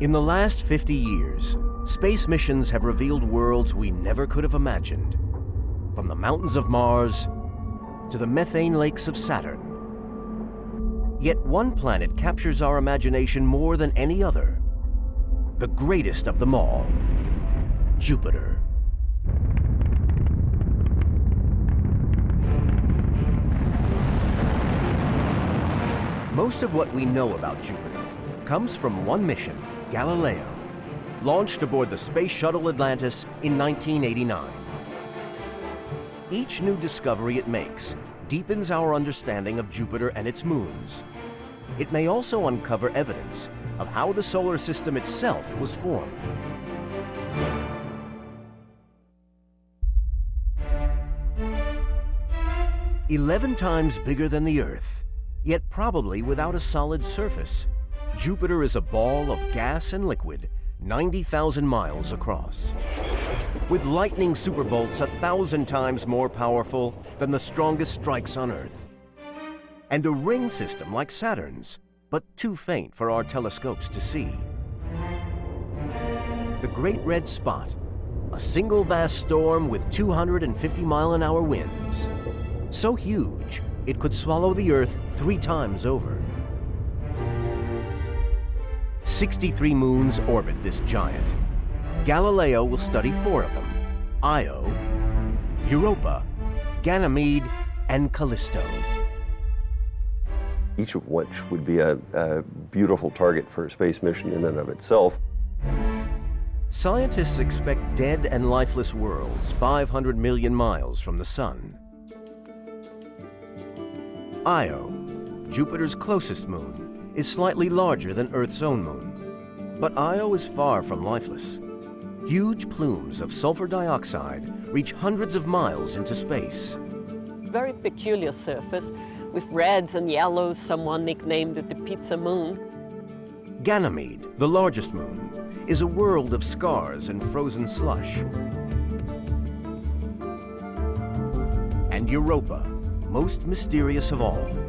In the last 50 years, space missions have revealed worlds we never could have imagined. From the mountains of Mars to the methane lakes of Saturn. Yet one planet captures our imagination more than any other. The greatest of them all, Jupiter. Most of what we know about Jupiter comes from one mission, Galileo, launched aboard the Space Shuttle Atlantis in 1989. Each new discovery it makes deepens our understanding of Jupiter and its moons. It may also uncover evidence of how the solar system itself was formed. Eleven times bigger than the Earth, yet probably without a solid surface. Jupiter is a ball of gas and liquid 90,000 miles across. With lightning superbolts a thousand times more powerful than the strongest strikes on Earth. And a ring system like Saturn's, but too faint for our telescopes to see. The Great Red Spot, a single vast storm with 250 mile an hour winds. So huge, it could swallow the Earth three times over. 63 moons orbit this giant. Galileo will study four of them, Io, Europa, Ganymede, and Callisto. Each of which would be a, a beautiful target for a space mission in and of itself. Scientists expect dead and lifeless worlds 500 million miles from the Sun. Io, Jupiter's closest moon, is slightly larger than Earth's own moon. But Io is far from lifeless. Huge plumes of sulfur dioxide reach hundreds of miles into space. Very peculiar surface with reds and yellows, someone nicknamed it the pizza moon. Ganymede, the largest moon, is a world of scars and frozen slush. And Europa, most mysterious of all.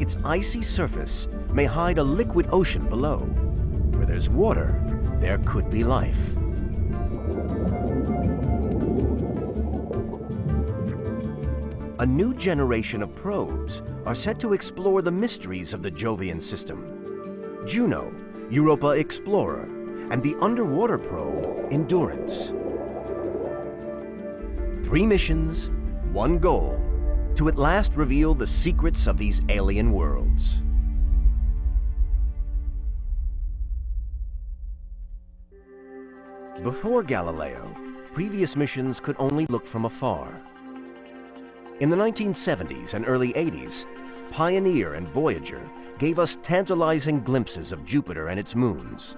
Its icy surface may hide a liquid ocean below. Where there's water, there could be life. A new generation of probes are set to explore the mysteries of the Jovian system. Juno, Europa Explorer, and the underwater probe, Endurance. Three missions, one goal, to at last reveal the secrets of these alien worlds. Before Galileo, previous missions could only look from afar. In the 1970s and early 80s, Pioneer and Voyager gave us tantalizing glimpses of Jupiter and its moons,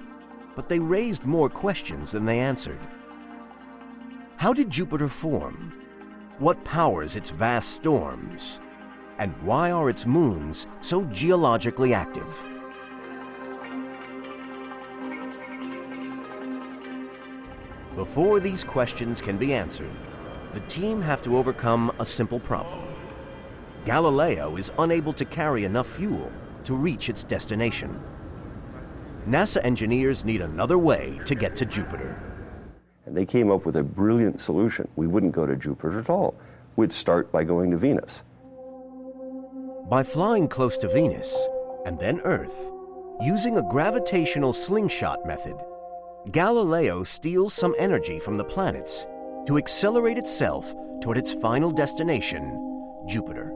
but they raised more questions than they answered. How did Jupiter form? What powers its vast storms? And why are its moons so geologically active? Before these questions can be answered, the team have to overcome a simple problem. Galileo is unable to carry enough fuel to reach its destination. NASA engineers need another way to get to Jupiter. And they came up with a brilliant solution. We wouldn't go to Jupiter at all. We'd start by going to Venus. By flying close to Venus and then Earth, using a gravitational slingshot method, Galileo steals some energy from the planets to accelerate itself toward its final destination, Jupiter.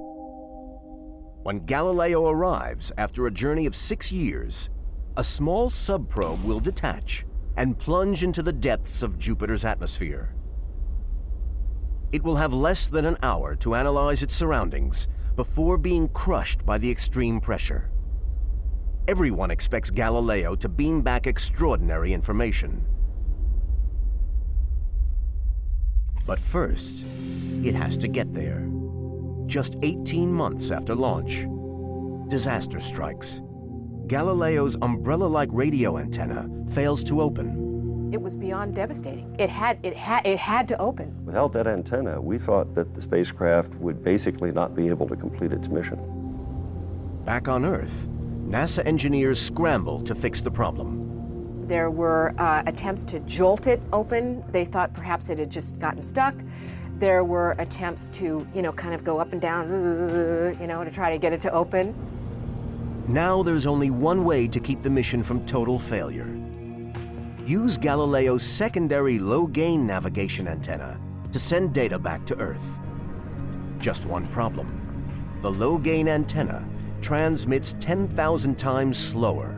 When Galileo arrives after a journey of six years, a small subprobe will detach and plunge into the depths of Jupiter's atmosphere. It will have less than an hour to analyze its surroundings before being crushed by the extreme pressure. Everyone expects Galileo to beam back extraordinary information. But first, it has to get there. Just 18 months after launch, disaster strikes. Galileo's umbrella-like radio antenna fails to open. It was beyond devastating. It had, it, had, it had to open. Without that antenna, we thought that the spacecraft would basically not be able to complete its mission. Back on Earth, NASA engineers scramble to fix the problem. There were uh, attempts to jolt it open. They thought perhaps it had just gotten stuck. There were attempts to, you know, kind of go up and down, you know, to try to get it to open. Now there's only one way to keep the mission from total failure. Use Galileo's secondary low-gain navigation antenna to send data back to Earth. Just one problem. The low-gain antenna transmits 10,000 times slower.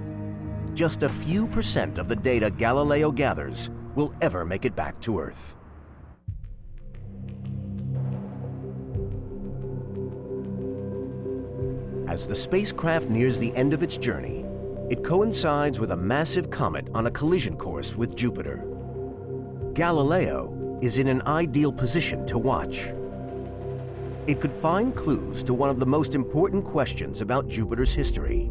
Just a few percent of the data Galileo gathers will ever make it back to Earth. As the spacecraft nears the end of its journey, it coincides with a massive comet on a collision course with Jupiter. Galileo is in an ideal position to watch. It could find clues to one of the most important questions about Jupiter's history.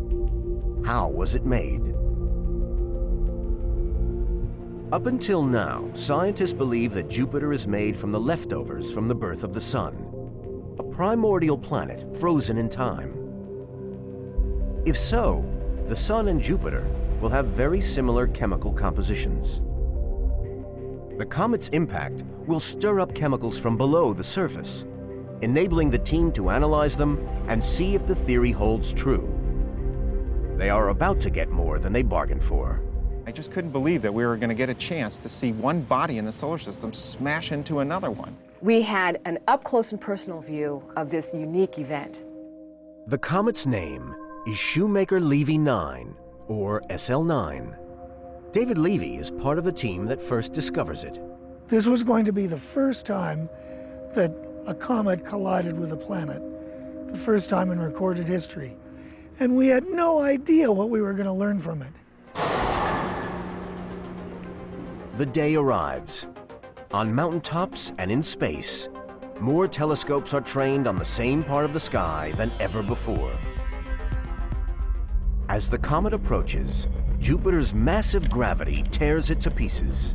How was it made? Up until now, scientists believe that Jupiter is made from the leftovers from the birth of the Sun, a primordial planet frozen in time. If so, the Sun and Jupiter will have very similar chemical compositions. The comet's impact will stir up chemicals from below the surface, enabling the team to analyze them and see if the theory holds true. They are about to get more than they bargained for. I just couldn't believe that we were going to get a chance to see one body in the solar system smash into another one. We had an up close and personal view of this unique event. The comet's name is Shoemaker-Levy 9, or SL9. David Levy is part of the team that first discovers it. This was going to be the first time that a comet collided with a planet, the first time in recorded history. And we had no idea what we were going to learn from it. The day arrives. On mountaintops and in space, more telescopes are trained on the same part of the sky than ever before. As the comet approaches, Jupiter's massive gravity tears it to pieces.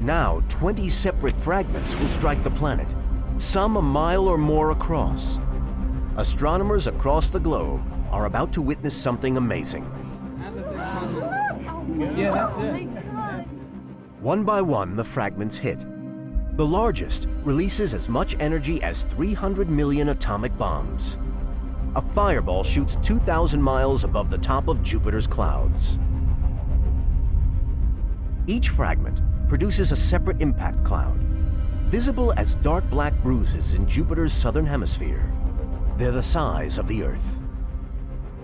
Now, 20 separate fragments will strike the planet, some a mile or more across. Astronomers across the globe are about to witness something amazing. Yeah, that's it. One by one, the fragments hit. The largest releases as much energy as 300 million atomic bombs a fireball shoots 2,000 miles above the top of Jupiter's clouds. Each fragment produces a separate impact cloud, visible as dark black bruises in Jupiter's southern hemisphere. They're the size of the Earth.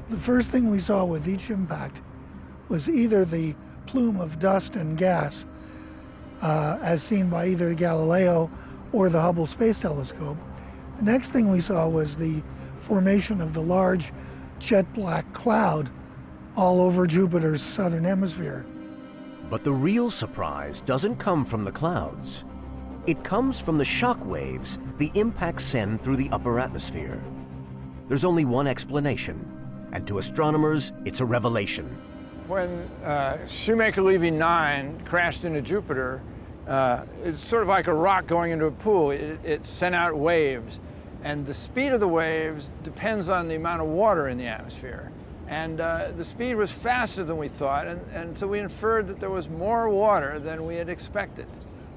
The first thing we saw with each impact was either the plume of dust and gas, uh, as seen by either Galileo or the Hubble Space Telescope. The next thing we saw was the formation of the large jet black cloud all over Jupiter's southern hemisphere. But the real surprise doesn't come from the clouds. It comes from the shock waves the impacts send through the upper atmosphere. There's only one explanation, and to astronomers, it's a revelation. When uh, Shoemaker-Levy 9 crashed into Jupiter, uh, it's sort of like a rock going into a pool. It, it sent out waves. And the speed of the waves depends on the amount of water in the atmosphere. And uh, the speed was faster than we thought, and, and, so we inferred that there was more water than we had expected.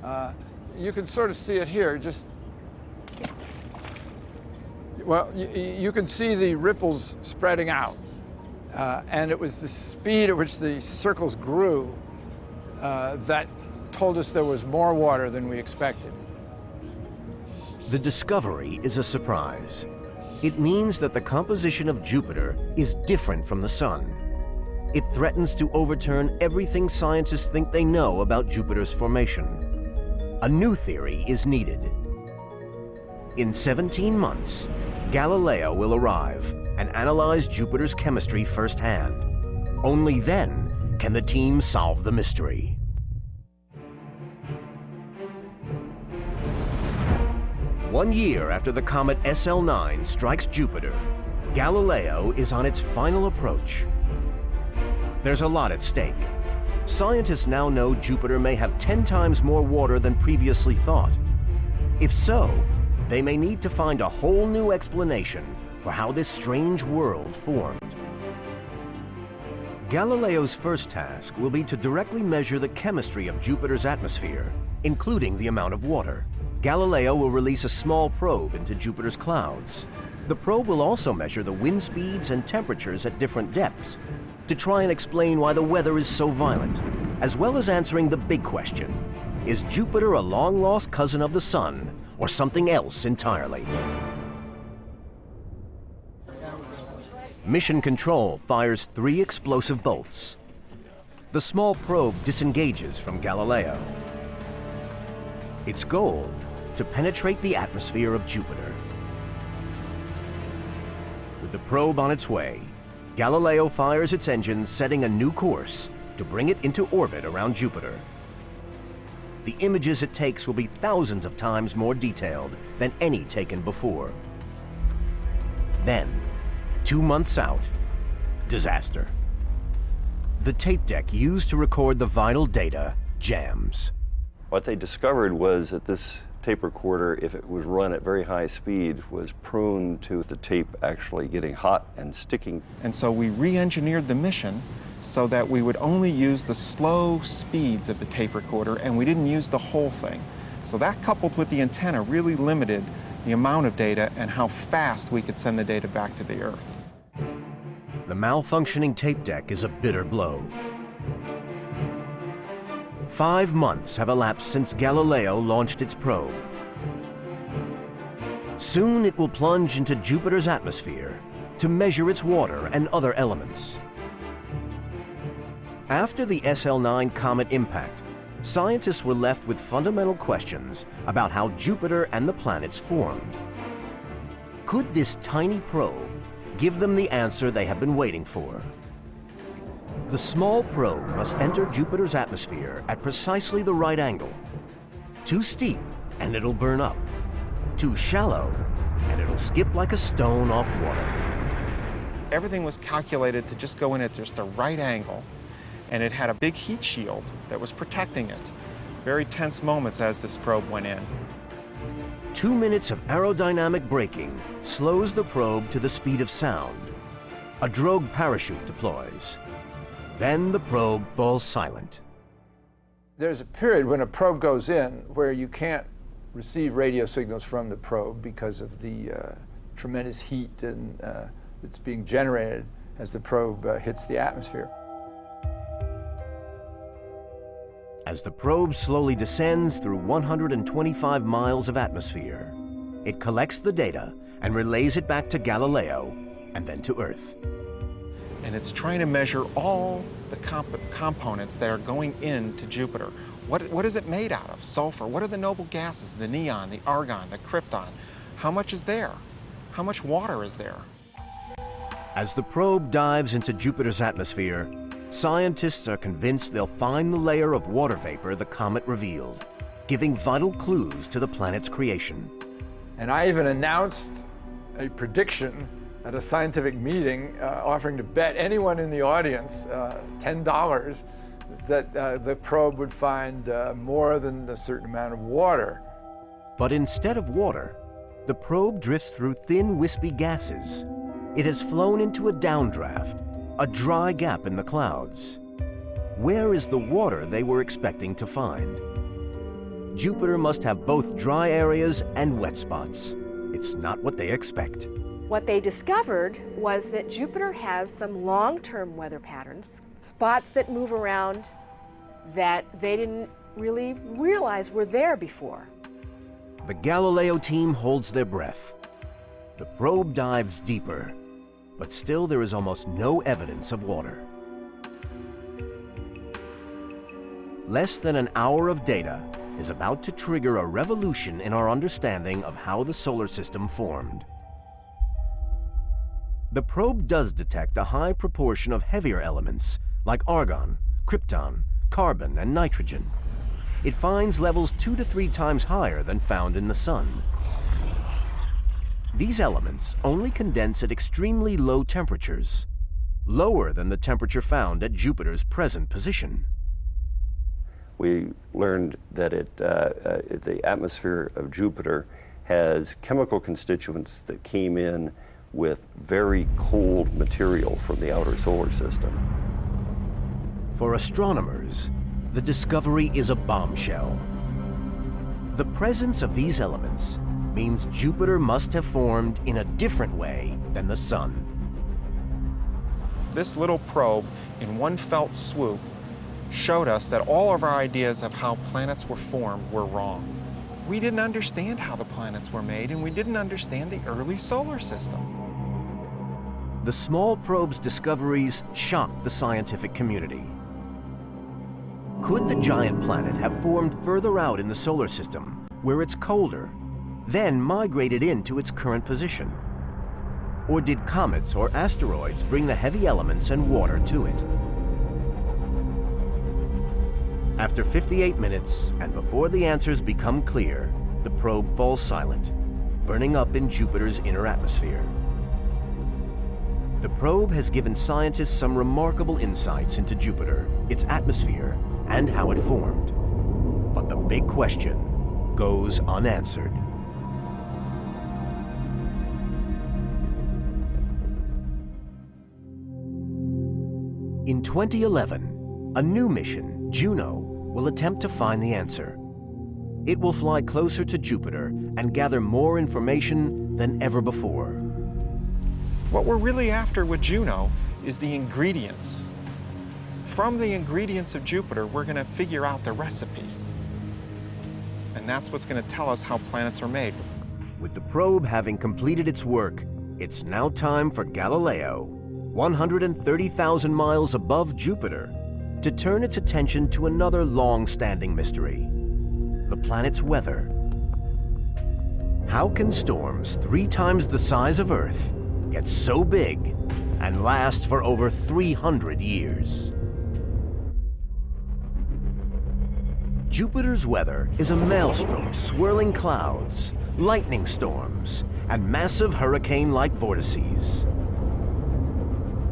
Uh, you can sort of see it here, just, well, you, can see the ripples spreading out. Uh, and it was the speed at which the circles grew uh, that told us there was more water than we expected. The discovery is a surprise. It means that the composition of Jupiter is different from the Sun. It threatens to overturn everything scientists think they know about Jupiter's formation. A new theory is needed. In 17 months, Galileo will arrive and analyze Jupiter's chemistry firsthand. Only then can the team solve the mystery. One year after the comet SL9 strikes Jupiter, Galileo is on its final approach. There's a lot at stake. Scientists now know Jupiter may have 10 times more water than previously thought. If so, they may need to find a whole new explanation for how this strange world formed. Galileo's first task will be to directly measure the chemistry of Jupiter's atmosphere, including the amount of water. Galileo will release a small probe into Jupiter's clouds. The probe will also measure the wind speeds and temperatures at different depths to try and explain why the weather is so violent, as well as answering the big question, is Jupiter a long-lost cousin of the Sun or something else entirely? Mission Control fires three explosive bolts. The small probe disengages from Galileo. Its goal, to penetrate the atmosphere of Jupiter. With the probe on its way, Galileo fires its engines setting a new course to bring it into orbit around Jupiter. The images it takes will be thousands of times more detailed than any taken before. Then, Two months out, disaster. The tape deck used to record the vital data jams. What they discovered was that this tape recorder, if it was run at very high speed, was prone to the tape actually getting hot and sticking. And so we re-engineered the mission so that we would only use the slow speeds of the tape recorder and we didn't use the whole thing. So that coupled with the antenna really limited the amount of data and how fast we could send the data back to the Earth. The malfunctioning tape deck is a bitter blow. Five months have elapsed since Galileo launched its probe. Soon it will plunge into Jupiter's atmosphere to measure its water and other elements. After the SL9 comet impact, scientists were left with fundamental questions about how Jupiter and the planets formed. Could this tiny probe give them the answer they have been waiting for? The small probe must enter Jupiter's atmosphere at precisely the right angle. Too steep, and it'll burn up. Too shallow, and it'll skip like a stone off water. Everything was calculated to just go in at just the right angle and it had a big heat shield that was protecting it. Very tense moments as this probe went in. Two minutes of aerodynamic braking slows the probe to the speed of sound. A drogue parachute deploys. Then the probe falls silent. There's a period when a probe goes in where you can't receive radio signals from the probe because of the uh, tremendous heat and, uh, that's being generated as the probe uh, hits the atmosphere. As the probe slowly descends through 125 miles of atmosphere, it collects the data and relays it back to Galileo and then to Earth. And it's trying to measure all the comp components that are going into Jupiter. What, what is it made out of? Sulfur. What are the noble gases? The neon, the argon, the krypton. How much is there? How much water is there? As the probe dives into Jupiter's atmosphere, Scientists are convinced they'll find the layer of water vapor the comet revealed, giving vital clues to the planet's creation. And I even announced a prediction at a scientific meeting uh, offering to bet anyone in the audience uh, $10 that uh, the probe would find uh, more than a certain amount of water. But instead of water, the probe drifts through thin, wispy gases. It has flown into a downdraft, a dry gap in the clouds. Where is the water they were expecting to find? Jupiter must have both dry areas and wet spots. It's not what they expect. What they discovered was that Jupiter has some long-term weather patterns, spots that move around that they didn't really realize were there before. The Galileo team holds their breath. The probe dives deeper but still there is almost no evidence of water. Less than an hour of data is about to trigger a revolution in our understanding of how the solar system formed. The probe does detect a high proportion of heavier elements like argon, krypton, carbon, and nitrogen. It finds levels two to three times higher than found in the Sun. These elements only condense at extremely low temperatures, lower than the temperature found at Jupiter's present position. We learned that it, uh, uh, the atmosphere of Jupiter has chemical constituents that came in with very cold material from the outer solar system. For astronomers, the discovery is a bombshell. The presence of these elements means Jupiter must have formed in a different way than the Sun. This little probe, in one felt swoop, showed us that all of our ideas of how planets were formed were wrong. We didn't understand how the planets were made, and we didn't understand the early solar system. The small probe's discoveries shocked the scientific community. Could the giant planet have formed further out in the solar system, where it's colder, then migrated into its current position? Or did comets or asteroids bring the heavy elements and water to it? After 58 minutes, and before the answers become clear, the probe falls silent, burning up in Jupiter's inner atmosphere. The probe has given scientists some remarkable insights into Jupiter, its atmosphere, and how it formed. But the big question goes unanswered. In 2011, a new mission, Juno, will attempt to find the answer. It will fly closer to Jupiter and gather more information than ever before. What we're really after with Juno is the ingredients. From the ingredients of Jupiter, we're going to figure out the recipe. And that's what's going to tell us how planets are made. With the probe having completed its work, it's now time for Galileo 130,000 miles above Jupiter, to turn its attention to another long-standing mystery, the planet's weather. How can storms three times the size of Earth get so big and last for over 300 years? Jupiter's weather is a maelstrom of swirling clouds, lightning storms, and massive hurricane-like vortices.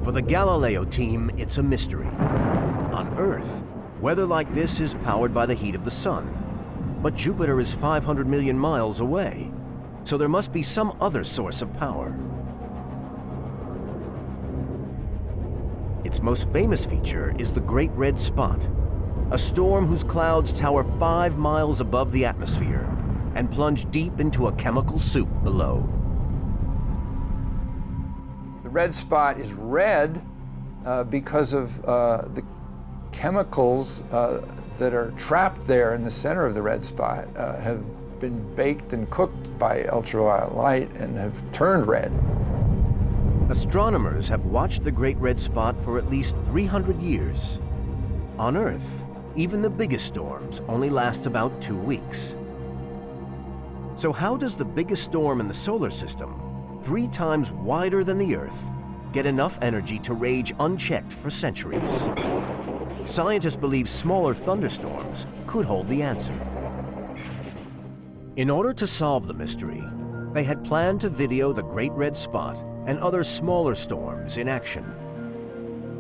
For the Galileo team, it's a mystery. On Earth, weather like this is powered by the heat of the sun. But Jupiter is 500 million miles away, so there must be some other source of power. Its most famous feature is the Great Red Spot, a storm whose clouds tower five miles above the atmosphere and plunge deep into a chemical soup below The red spot is red uh, because of uh, the chemicals uh, that are trapped there in the center of the red spot uh, have been baked and cooked by ultraviolet light and have turned red. Astronomers have watched the Great Red Spot for at least 300 years. On Earth, even the biggest storms only last about two weeks. So how does the biggest storm in the solar system three times wider than the Earth, get enough energy to rage unchecked for centuries. Scientists believe smaller thunderstorms could hold the answer. In order to solve the mystery, they had planned to video the Great Red Spot and other smaller storms in action.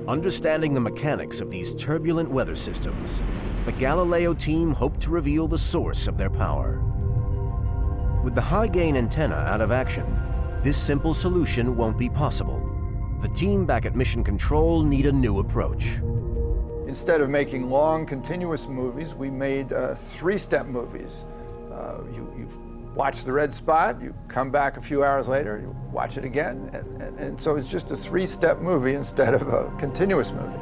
Understanding the mechanics of these turbulent weather systems, the Galileo team hoped to reveal the source of their power. With the high-gain antenna out of action, this simple solution won't be possible. The team back at Mission Control need a new approach. Instead of making long, continuous movies, we made uh, three-step movies. Uh, you, watch the red spot, you come back a few hours later, you watch it again, and, and, and so it's just a three-step movie instead of a continuous movie.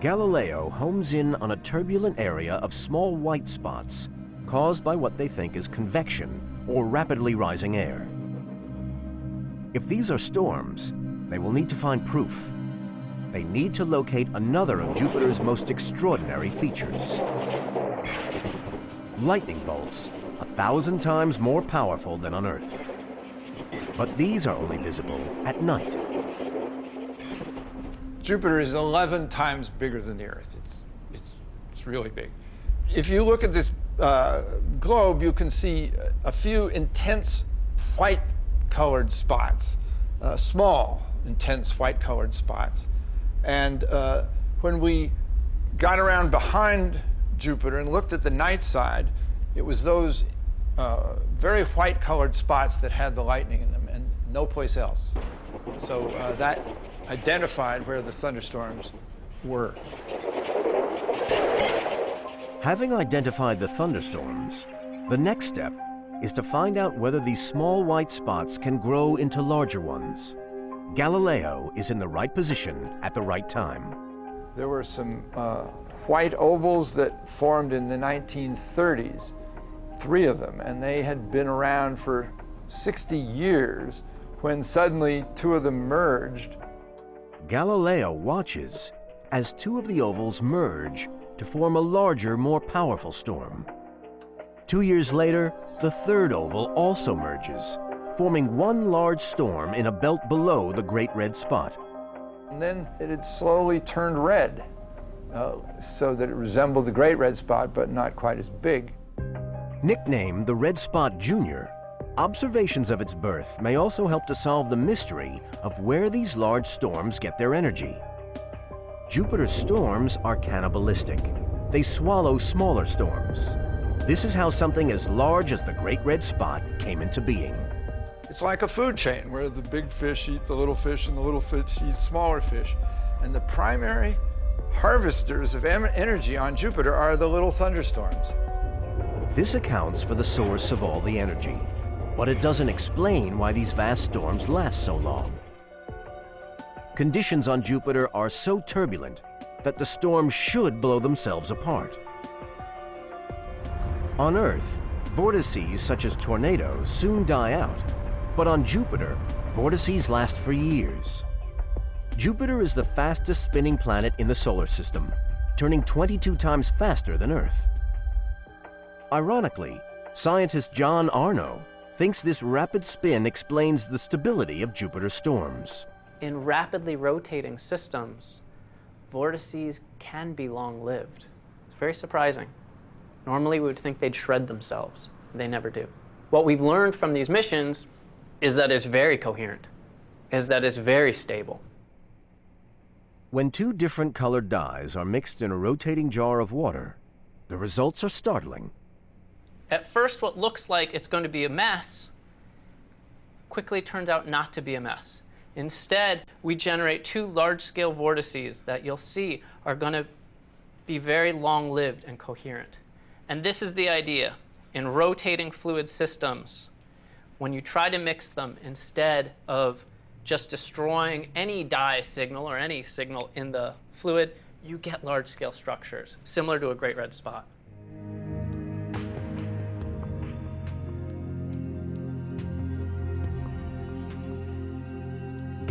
Galileo homes in on a turbulent area of small white spots caused by what they think is convection or rapidly rising air. If these are storms, they will need to find proof. They need to locate another of Jupiter's most extraordinary features. Lightning bolts, a thousand times more powerful than on Earth. But these are only visible at night. Jupiter is 11 times bigger than the Earth. It's, it's, it's really big. If you look at this uh, globe, you can see a few intense white colored spots, uh, small, intense white colored spots. And uh, when we got around behind Jupiter and looked at the night side, it was those uh, very white colored spots that had the lightning in them and no place else. So uh, that identified where the thunderstorms were. Having identified the thunderstorms, the next step is to find out whether these small white spots can grow into larger ones. Galileo is in the right position at the right time. There were some uh, white ovals that formed in the 1930s, three of them, and they had been around for 60 years when suddenly two of them merged. Galileo watches as two of the ovals merge to form a larger, more powerful storm. Two years later, the third oval also merges, forming one large storm in a belt below the Great Red Spot. And then it had slowly turned red, uh, so that it resembled the Great Red Spot, but not quite as big. Nicknamed the Red Spot Jr., observations of its birth may also help to solve the mystery of where these large storms get their energy. Jupiter's storms are cannibalistic. They swallow smaller storms. This is how something as large as the Great Red Spot came into being. It's like a food chain where the big fish eat the little fish and the little fish eat smaller fish. And the primary harvesters of energy on Jupiter are the little thunderstorms. This accounts for the source of all the energy, but it doesn't explain why these vast storms last so long. Conditions on Jupiter are so turbulent that the storms should blow themselves apart. On Earth, vortices such as tornadoes soon die out, but on Jupiter, vortices last for years. Jupiter is the fastest spinning planet in the solar system, turning 22 times faster than Earth. Ironically, scientist John Aurnou thinks this rapid spin explains the stability of Jupiter's storms in rapidly rotating systems, vortices can be long-lived. It's very surprising. Normally we would think they'd shred themselves. They never do. What we've learned from these missions is that it's very coherent, is that it's very stable. When two different colored dyes are mixed in a rotating jar of water, the results are startling. At first, what looks like it's going to be a mess quickly turns out not to be a mess. Instead, we generate two large-scale vortices that you'll see are going to be very long-lived and coherent. And this is the idea. In rotating fluid systems, when you try to mix them, instead of just destroying any dye signal or any signal in the fluid, you get large-scale structures, similar to a great red spot.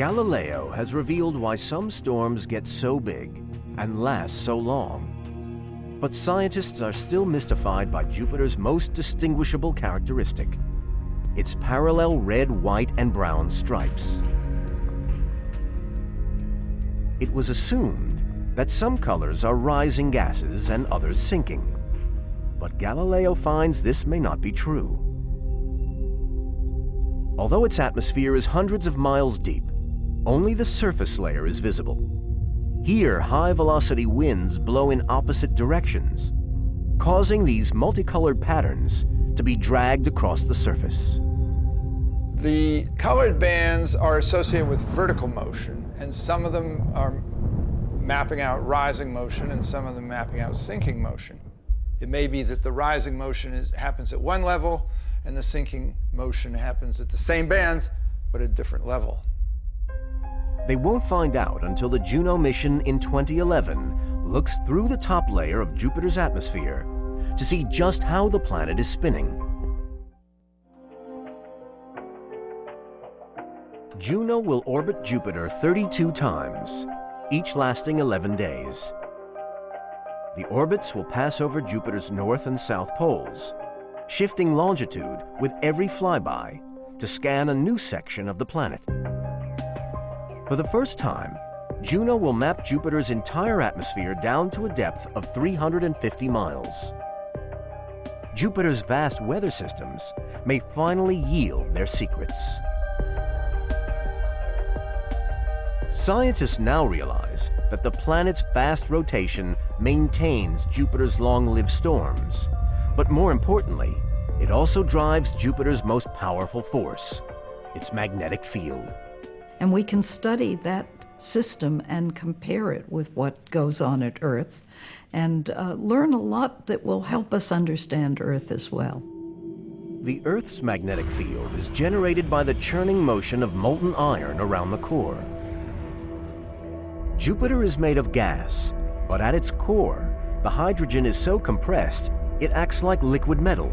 Galileo has revealed why some storms get so big and last so long. But scientists are still mystified by Jupiter's most distinguishable characteristic, its parallel red, white, and brown stripes. It was assumed that some colors are rising gases and others sinking. But Galileo finds this may not be true. Although its atmosphere is hundreds of miles deep, only the surface layer is visible. Here, high-velocity winds blow in opposite directions, causing these multicolored patterns to be dragged across the surface. The colored bands are associated with vertical motion, and some of them are mapping out rising motion, and some of them mapping out sinking motion. It may be that the rising motion is, happens at one level, and the sinking motion happens at the same bands, but at a different level. They won't find out until the Juno mission in 2011 looks through the top layer of Jupiter's atmosphere to see just how the planet is spinning. Juno will orbit Jupiter 32 times, each lasting 11 days. The orbits will pass over Jupiter's north and south poles, shifting longitude with every flyby to scan a new section of the planet. For the first time, Juno will map Jupiter's entire atmosphere down to a depth of 350 miles. Jupiter's vast weather systems may finally yield their secrets. Scientists now realize that the planet's fast rotation maintains Jupiter's long-lived storms. But more importantly, it also drives Jupiter's most powerful force, its magnetic field and we can study that system and compare it with what goes on at Earth and uh, learn a lot that will help us understand Earth as well. The Earth's magnetic field is generated by the churning motion of molten iron around the core. Jupiter is made of gas, but at its core, the hydrogen is so compressed it acts like liquid metal.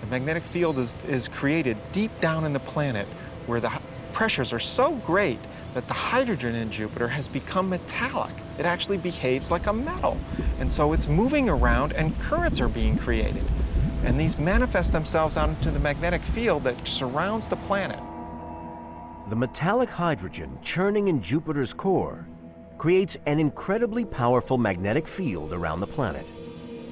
The magnetic field is, is created deep down in the planet where the pressures are so great that the hydrogen in Jupiter has become metallic. It actually behaves like a metal. And so it's moving around and currents are being created. And these manifest themselves out into the magnetic field that surrounds the planet. The metallic hydrogen churning in Jupiter's core creates an incredibly powerful magnetic field around the planet.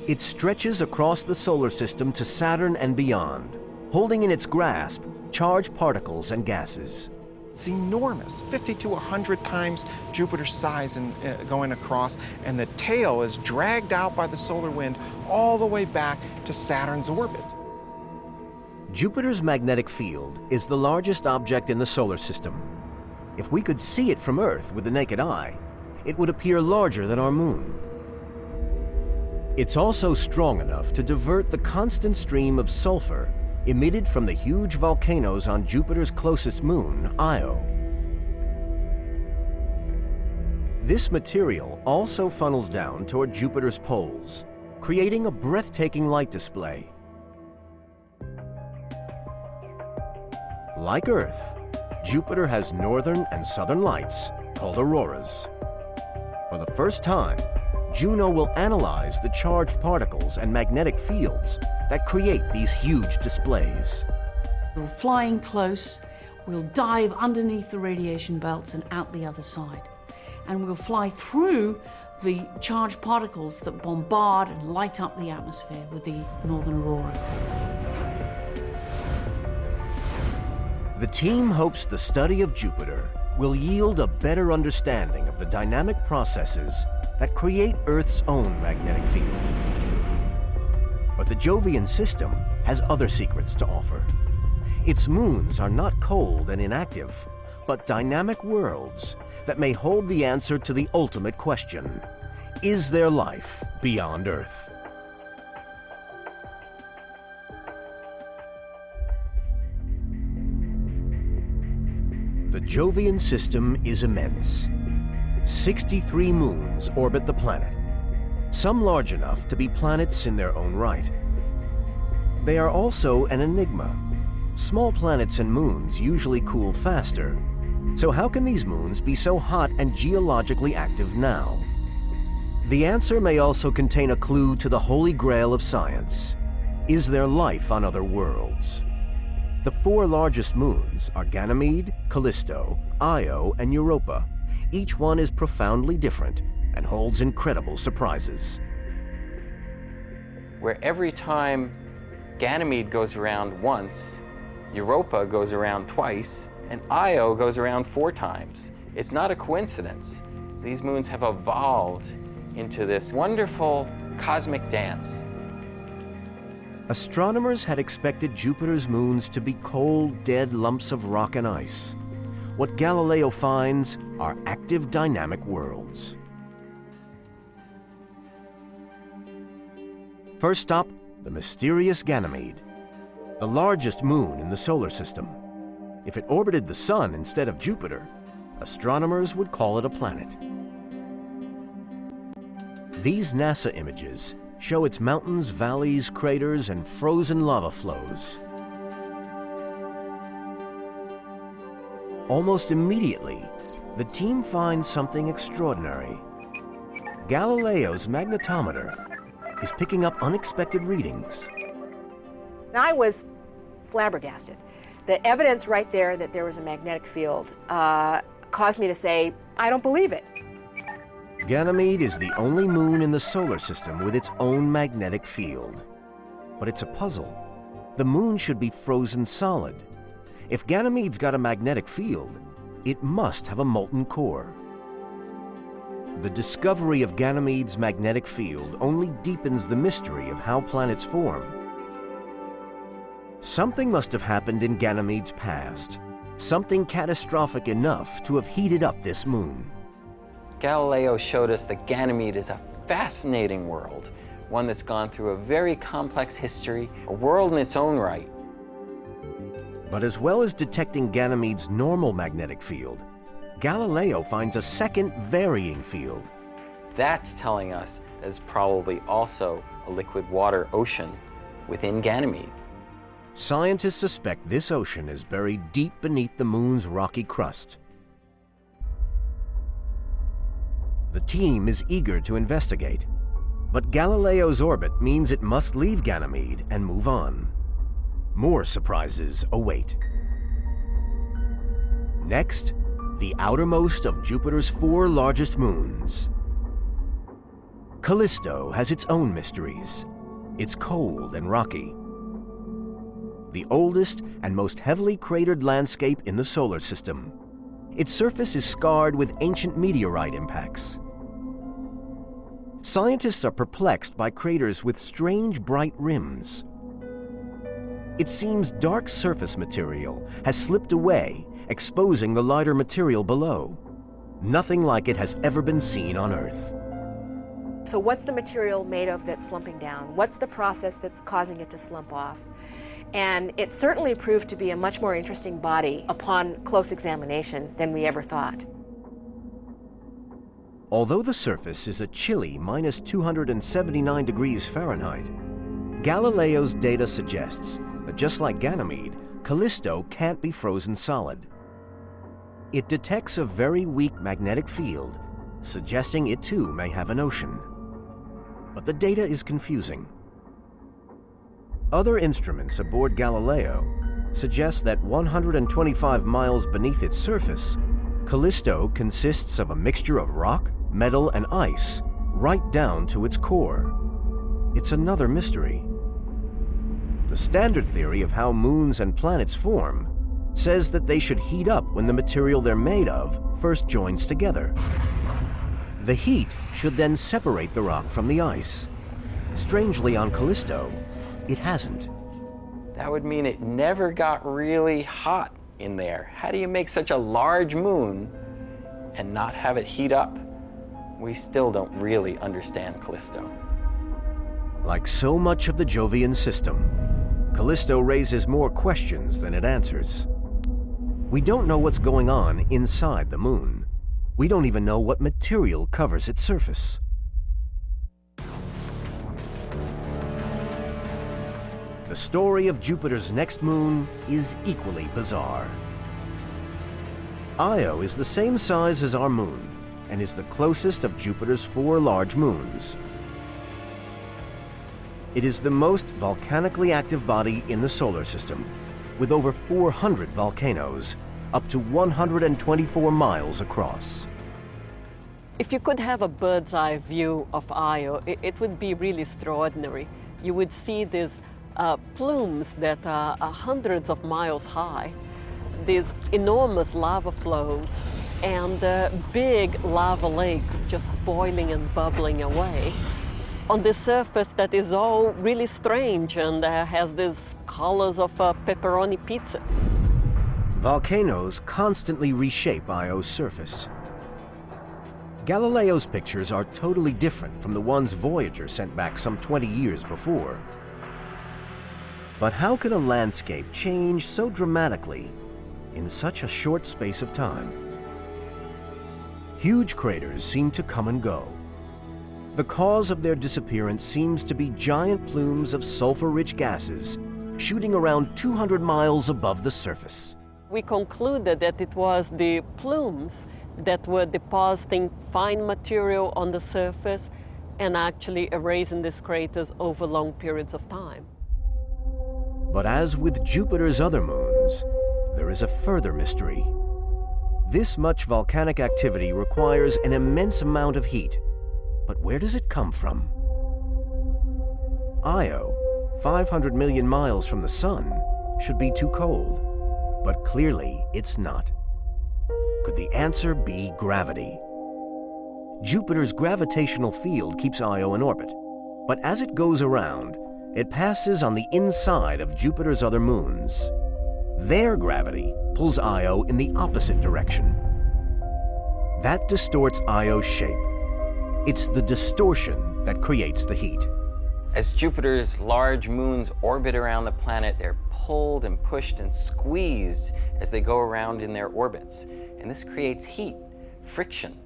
It stretches across the solar system to Saturn and beyond, holding in its grasp charged particles and gases. It's enormous, 50 to 100 times Jupiter's size in, uh, going across, and the tail is dragged out by the solar wind all the way back to Saturn's orbit. Jupiter's magnetic field is the largest object in the solar system. If we could see it from Earth with the naked eye, it would appear larger than our moon. It's also strong enough to divert the constant stream of sulfur emitted from the huge volcanoes on Jupiter's closest moon, Io. This material also funnels down toward Jupiter's poles, creating a breathtaking light display. Like Earth, Jupiter has northern and southern lights, called auroras. For the first time, Juno will analyze the charged particles and magnetic fields that create these huge displays. We're flying close, we'll dive underneath the radiation belts and out the other side. And we'll fly through the charged particles that bombard and light up the atmosphere with the northern aurora. The team hopes the study of Jupiter will yield a better understanding of the dynamic processes that create Earth's own magnetic field. But the Jovian system has other secrets to offer. Its moons are not cold and inactive, but dynamic worlds that may hold the answer to the ultimate question. Is there life beyond Earth? The Jovian system is immense. 63 moons orbit the planet, some large enough to be planets in their own right. They are also an enigma. Small planets and moons usually cool faster, so how can these moons be so hot and geologically active now? The answer may also contain a clue to the holy grail of science. Is there life on other worlds? The four largest moons are Ganymede, Callisto, Io, and Europa. Each one is profoundly different and holds incredible surprises. Where every time Ganymede goes around once, Europa goes around twice, and Io goes around four times. It's not a coincidence. These moons have evolved into this wonderful cosmic dance. Astronomers had expected Jupiter's moons to be cold, dead lumps of rock and ice. What Galileo finds are active dynamic worlds. First stop, the mysterious Ganymede, the largest moon in the solar system. If it orbited the Sun instead of Jupiter, astronomers would call it a planet. These NASA images show its mountains, valleys, craters, and frozen lava flows. Almost immediately, the team finds something extraordinary. Galileo's magnetometer is picking up unexpected readings. I was flabbergasted. The evidence right there that there was a magnetic field uh, caused me to say, I don't believe it. Ganymede is the only moon in the solar system with its own magnetic field. But it's a puzzle. The moon should be frozen solid. If Ganymede's got a magnetic field, it must have a molten core. The discovery of Ganymede's magnetic field only deepens the mystery of how planets form. Something must have happened in Ganymede's past. something catastrophic enough to have heated up this moon. Galileo showed us that Ganymede is a fascinating world, one that's gone through a very complex history, a world in its own right. But as well as detecting Ganymede's normal magnetic field, Galileo finds a second varying field. That's telling us it's probably also a liquid water ocean within Ganymede. Scientists suspect this ocean is buried deep beneath the moon's rocky crust. The team is eager to investigate, but Galileo's orbit means it must leave Ganymede and move on. More surprises await. Next, the outermost of Jupiter's four largest moons. Callisto has its own mysteries. It's cold and rocky. The oldest and most heavily cratered landscape in the solar system. Its surface is scarred with ancient meteorite impacts. Scientists are perplexed by craters with strange bright rims. It seems dark surface material has slipped away, exposing the lighter material below. Nothing like it has ever been seen on Earth. So, what's the material made of that's slumping down? What's the process that's causing it to slump off? And it certainly proved to be a much more interesting body upon close examination than we ever thought. Although the surface is a chilly minus 279 degrees Fahrenheit, Galileo's data suggests that just like Ganymede, Callisto can't be frozen solid. It detects a very weak magnetic field, suggesting it too may have an ocean. But the data is confusing. Other instruments aboard Galileo suggest that 125 miles beneath its surface, Callisto consists of a mixture of rock, metal, and ice, right down to its core. It's another mystery. The standard theory of how moons and planets form says that they should heat up when the material they're made of first joins together. The heat should then separate the rock from the ice. Strangely, on Callisto, it hasn't. That would mean it never got really hot in there. How do you make such a large moon and not have it heat up? We still don't really understand Callisto. Like so much of the Jovian system, Callisto raises more questions than it answers. We don't know what's going on inside the moon. We don't even know what material covers its surface. The story of Jupiter's next moon is equally bizarre. Io is the same size as our moon and is the closest of Jupiter's four large moons. It is the most volcanically active body in the solar system, with over 400 volcanoes, up to 124 miles across. If you could have a bird's eye view of Io, it, would be really extraordinary. You would see these uh, plumes that are, are hundreds of miles high, these enormous lava flows, and uh, big lava lakes just boiling and bubbling away on the surface that is all really strange and uh, has these colors of uh, pepperoni pizza. Volcanoes constantly reshape Io's surface. Galileo's pictures are totally different from the ones Voyager sent back some 20 years before. But how can a landscape change so dramatically in such a short space of time? Huge craters seem to come and go. The cause of their disappearance seems to be giant plumes of sulfur-rich gases shooting around 200 miles above the surface. We concluded that it was the plumes that were depositing fine material on the surface and actually erasing these craters over long periods of time. But as with Jupiter's other moons, there is a further mystery. This much volcanic activity requires an immense amount of heat. But where does it come from? Io, 500 million miles from the sun, should be too cold. But clearly it's not. Could the answer be gravity? Jupiter's gravitational field keeps Io in orbit, but as it goes around, it passes on the inside of Jupiter's other moons. Their gravity pulls Io in the opposite direction. That distorts Io's shape. It's the distortion that creates the heat. As Jupiter's large moons orbit around the planet, they're pulled and pushed and squeezed as they go around in their orbits. And this creates heat, friction,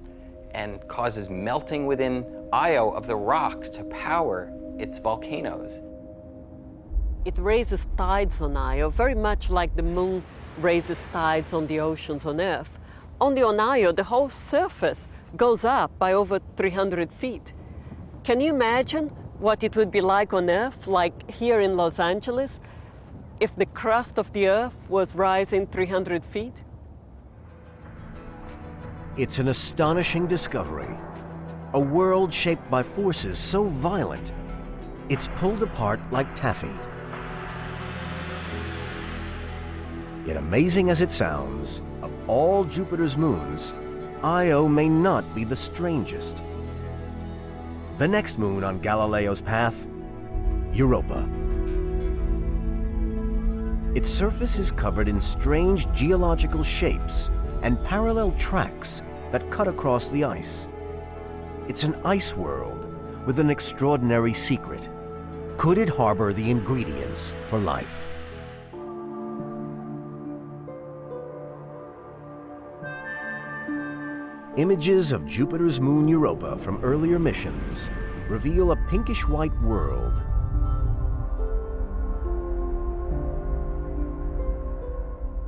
and causes melting within Io of the rock to power its volcanoes. It raises tides on Io, very much like the moon raises tides on the oceans on Earth. Only on Io, the whole surface goes up by over 300 feet. Can you imagine what it would be like on Earth, like here in Los Angeles, if the crust of the Earth was rising 300 feet? It's an astonishing discovery. A world shaped by forces so violent, it's pulled apart like taffy. Yet amazing as it sounds, of all Jupiter's moons, Io may not be the strangest. The next moon on Galileo's path, Europa. Its surface is covered in strange geological shapes and parallel tracks that cut across the ice. It's an ice world with an extraordinary secret. Could it harbor the ingredients for life? Images of Jupiter's moon Europa from earlier missions reveal a pinkish-white world.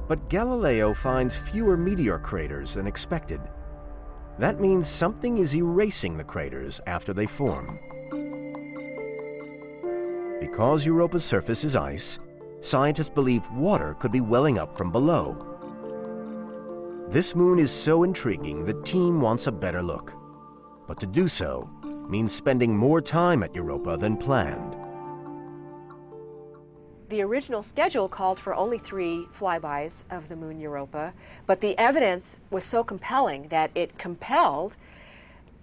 But Galileo finds fewer meteor craters than expected. That means something is erasing the craters after they form. Because Europa's surface is ice, scientists believe water could be welling up from below. This moon is so intriguing the team wants a better look. But to do so means spending more time at Europa than planned. The original schedule called for only three flybys of the moon Europa, but the evidence was so compelling that it compelled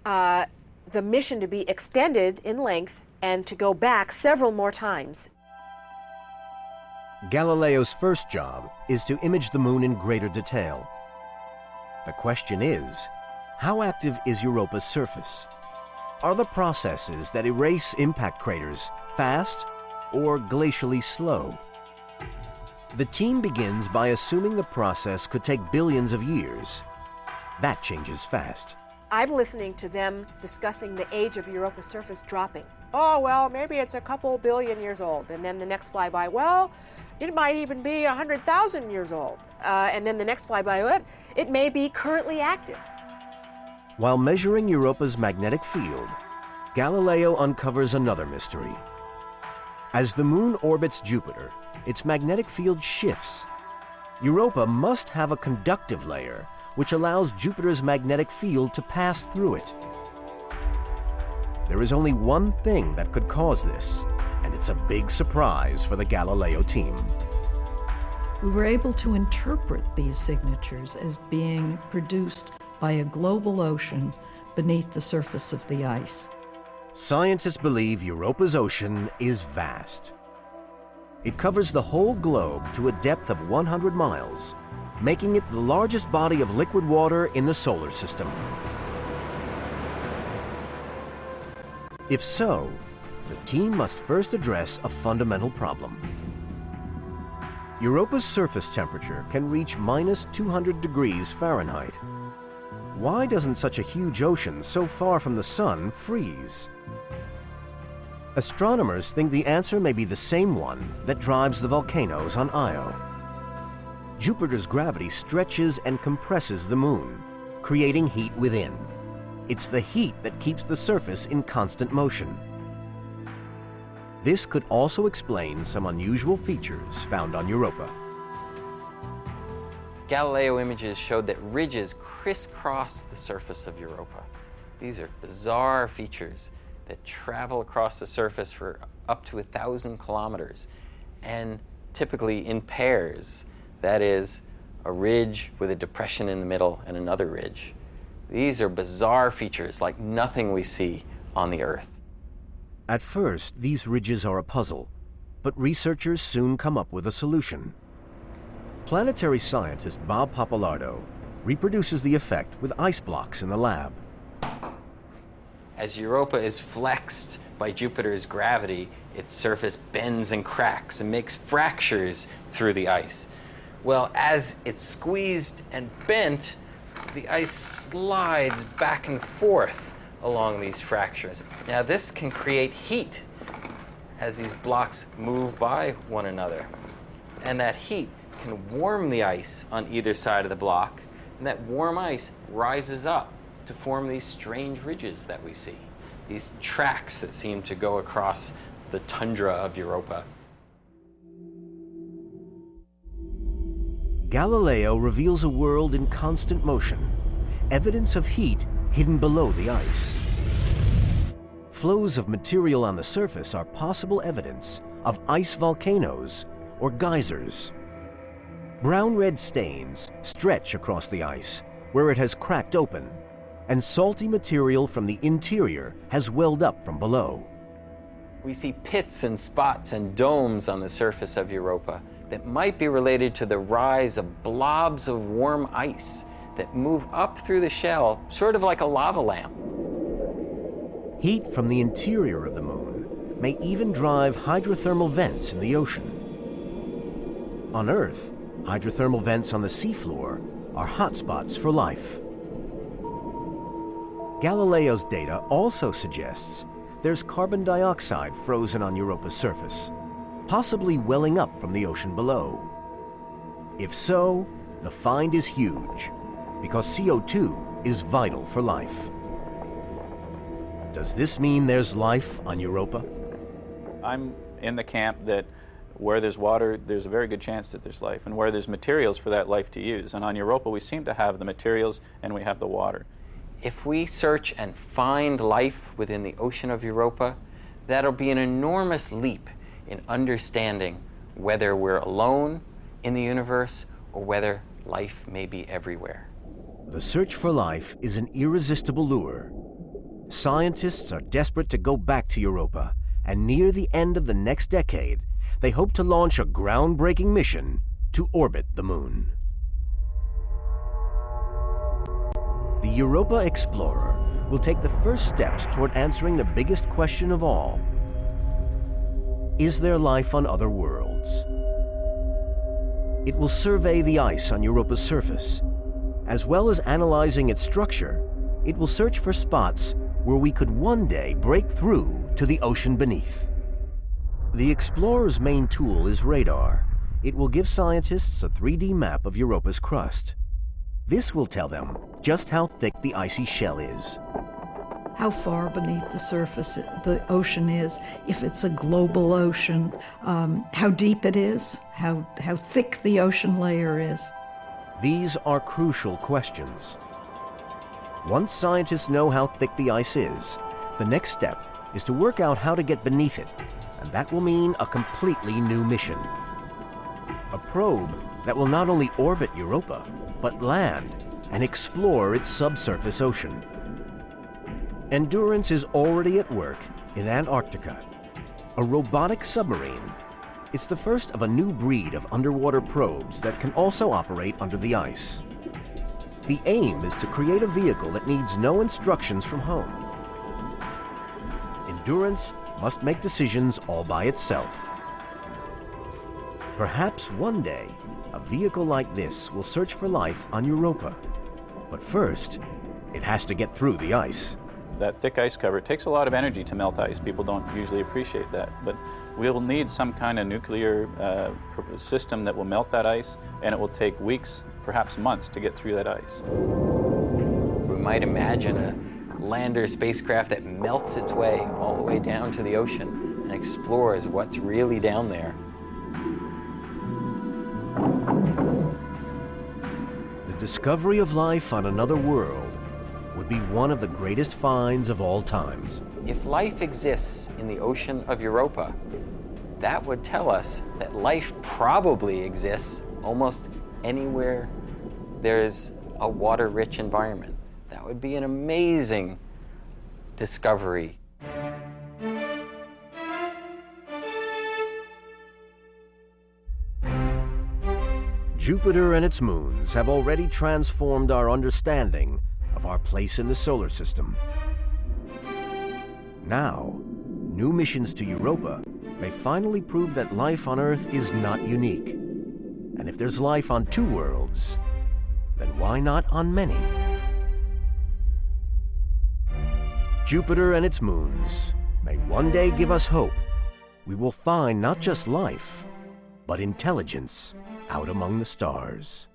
uh, the mission to be extended in length and to go back several more times. Galileo's first job is to image the moon in greater detail. The question is, how active is Europa's surface? Are the processes that erase impact craters fast or glacially slow? The team begins by assuming the process could take billions of years. That changes fast. I'm listening to them discussing the age of Europa's surface dropping. Oh, well, maybe it's a couple billion years old. And then the next flyby, well, it might even be a 100,000 years old. Uh, and then the next flyby, it, it may be currently active. While measuring Europa's magnetic field, Galileo uncovers another mystery. As the moon orbits Jupiter, its magnetic field shifts. Europa must have a conductive layer which allows Jupiter's magnetic field to pass through it. There is only one thing that could cause this, and it's a big surprise for the Galileo team. We were able to interpret these signatures as being produced by a global ocean beneath the surface of the ice. Scientists believe Europa's ocean is vast. It covers the whole globe to a depth of 100 miles, making it the largest body of liquid water in the solar system. If so, the team must first address a fundamental problem. Europa's surface temperature can reach minus 200 degrees Fahrenheit. Why doesn't such a huge ocean so far from the sun freeze? Astronomers think the answer may be the same one that drives the volcanoes on Io. Jupiter's gravity stretches and compresses the moon, creating heat within. It's the heat that keeps the surface in constant motion. This could also explain some unusual features found on Europa. Galileo images showed that ridges crisscross the surface of Europa. These are bizarre features that travel across the surface for up to a thousand kilometers and typically in pairs. That is, a ridge with a depression in the middle and another ridge. These are bizarre features like nothing we see on the Earth. At first, these ridges are a puzzle, but researchers soon come up with a solution. Planetary scientist Bob Pappalardo reproduces the effect with ice blocks in the lab. As Europa is flexed by Jupiter's gravity, its surface bends and cracks and makes fractures through the ice. Well, as it's squeezed and bent, the ice slides back and forth along these fractures. Now, this can create heat as these blocks move by one another. And that heat can warm the ice on either side of the block, and that warm ice rises up to form these strange ridges that we see, these tracks that seem to go across the tundra of Europa. Galileo reveals a world in constant motion, evidence of heat hidden below the ice. Flows of material on the surface are possible evidence of ice volcanoes or geysers. Brown-red stains stretch across the ice where it has cracked open, and salty material from the interior has welled up from below. We see pits and spots and domes on the surface of Europa that might be related to the rise of blobs of warm ice that move up through the shell, sort of like a lava lamp. Heat from the interior of the moon may even drive hydrothermal vents in the ocean. On Earth, hydrothermal vents on the seafloor are hotspots for life. Galileo's data also suggests there's carbon dioxide frozen on Europa's surface, possibly welling up from the ocean below. If so, the find is huge, because CO2 is vital for life. Does this mean there's life on Europa? I'm in the camp that where there's water, there's a very good chance that there's life, and where there's materials for that life to use. And on Europa, we seem to have the materials and we have the water. If we search and find life within the ocean of Europa, that'll be an enormous leap in understanding whether we're alone in the universe or whether life may be everywhere. The search for life is an irresistible lure. Scientists are desperate to go back to Europa, and near the end of the next decade, they hope to launch a groundbreaking mission to orbit the moon. The Europa Explorer will take the first steps toward answering the biggest question of all. Is there life on other worlds? It will survey the ice on Europa's surface. As well as analyzing its structure, it will search for spots where we could one day break through to the ocean beneath. The Explorer's main tool is radar. It will give scientists a 3D map of Europa's crust. This will tell them just how thick the icy shell is. How far beneath the surface the ocean is, if it's a global ocean, um, how deep it is, how, how thick the ocean layer is. These are crucial questions. Once scientists know how thick the ice is, the next step is to work out how to get beneath it, and that will mean a completely new mission. A probe that will not only orbit Europa, but land and explore its subsurface ocean. Endurance is already at work in Antarctica. A robotic submarine. It's the first of a new breed of underwater probes that can also operate under the ice. The aim is to create a vehicle that needs no instructions from home. Endurance must make decisions all by itself. Perhaps one day, a vehicle like this will search for life on Europa. But first, it has to get through the ice. That thick ice cover takes a lot of energy to melt ice. People don't usually appreciate that. But we'll need some kind of nuclear uh, system that will melt that ice, and it will take weeks, perhaps months, to get through that ice. We might imagine a lander spacecraft that melts its way all the way down to the ocean and explores what's really down there. The discovery of life on another world would be one of the greatest finds of all times. If life exists in the ocean of Europa, that would tell us that life probably exists almost anywhere there's a water-rich environment. That would be an amazing discovery. Jupiter and its moons have already transformed our understanding of our place in the solar system. Now, new missions to Europa may finally prove that life on Earth is not unique. And if there's life on two worlds, then why not on many? Jupiter and its moons may one day give us hope. We will find not just life, but intelligence out among the stars.